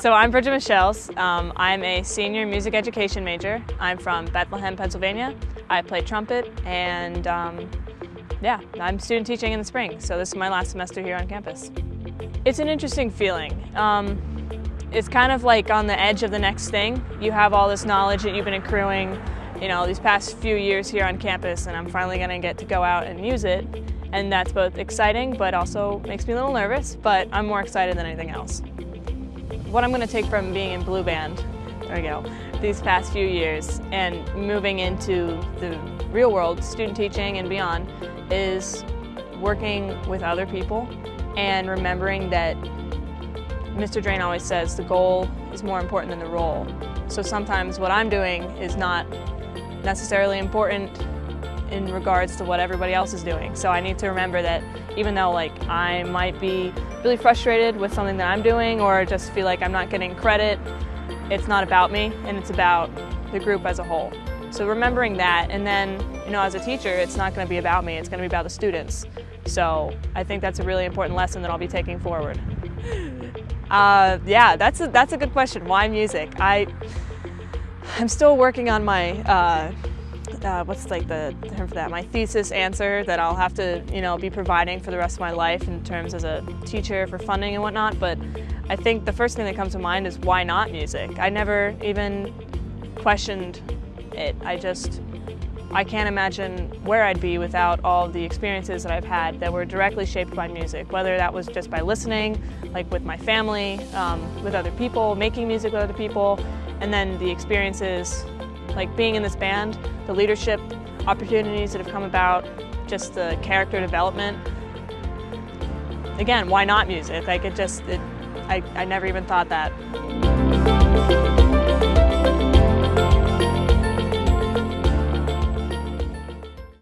So I'm Bridget Michels. Um, I'm a senior music education major. I'm from Bethlehem, Pennsylvania. I play trumpet and um, yeah, I'm student teaching in the spring. So this is my last semester here on campus. It's an interesting feeling. Um, it's kind of like on the edge of the next thing. You have all this knowledge that you've been accruing, you know, these past few years here on campus and I'm finally gonna get to go out and use it. And that's both exciting, but also makes me a little nervous, but I'm more excited than anything else. What I'm going to take from being in Blue Band, there we go, these past few years and moving into the real world, student teaching and beyond, is working with other people and remembering that Mr. Drane always says the goal is more important than the role. So sometimes what I'm doing is not necessarily important in regards to what everybody else is doing. So I need to remember that even though like I might be really frustrated with something that I'm doing or just feel like I'm not getting credit, it's not about me and it's about the group as a whole. So remembering that and then, you know, as a teacher, it's not going to be about me, it's going to be about the students. So I think that's a really important lesson that I'll be taking forward. Uh, yeah, that's a, that's a good question. Why music? I, I'm still working on my uh, uh, what's like the term for that, my thesis answer that I'll have to, you know, be providing for the rest of my life in terms as a teacher for funding and whatnot. But I think the first thing that comes to mind is why not music? I never even questioned it. I just, I can't imagine where I'd be without all the experiences that I've had that were directly shaped by music, whether that was just by listening, like with my family, um, with other people, making music with other people, and then the experiences like being in this band, the leadership opportunities that have come about, just the character development. Again, why not music? Like it just, it, I, I never even thought that.